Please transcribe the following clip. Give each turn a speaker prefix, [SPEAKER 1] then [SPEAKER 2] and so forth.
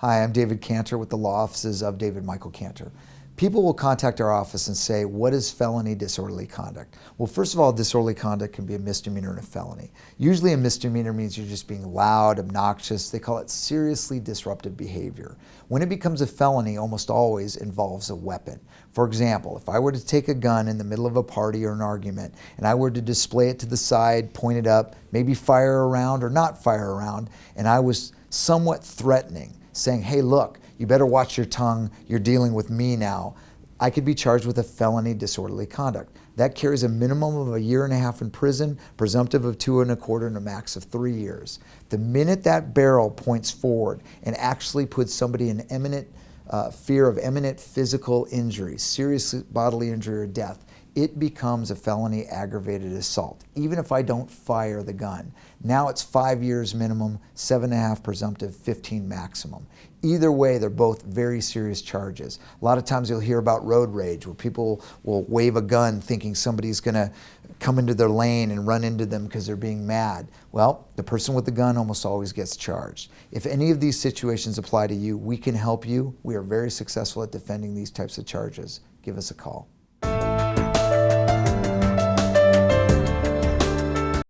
[SPEAKER 1] Hi, I'm David Cantor with the law offices of David Michael Cantor. People will contact our office and say, what is felony disorderly conduct? Well, first of all, disorderly conduct can be a misdemeanor and a felony. Usually a misdemeanor means you're just being loud, obnoxious. They call it seriously disruptive behavior. When it becomes a felony, almost always involves a weapon. For example, if I were to take a gun in the middle of a party or an argument and I were to display it to the side, point it up, maybe fire around or not fire around, and I was somewhat threatening, saying, hey, look, you better watch your tongue, you're dealing with me now. I could be charged with a felony disorderly conduct. That carries a minimum of a year and a half in prison, presumptive of two and a quarter and a max of three years. The minute that barrel points forward and actually puts somebody in imminent uh, fear of imminent physical injury, serious bodily injury or death, it becomes a felony aggravated assault, even if I don't fire the gun. Now it's five years minimum, seven and a half presumptive, 15 maximum. Either way, they're both very serious charges. A lot of times you'll hear about road rage where people will wave a gun thinking somebody's going to come into their lane and run into them because they're being mad. Well, the person with the gun almost always gets charged. If any of these situations apply to you, we can help you. We are very successful at defending these types of charges. Give us a call.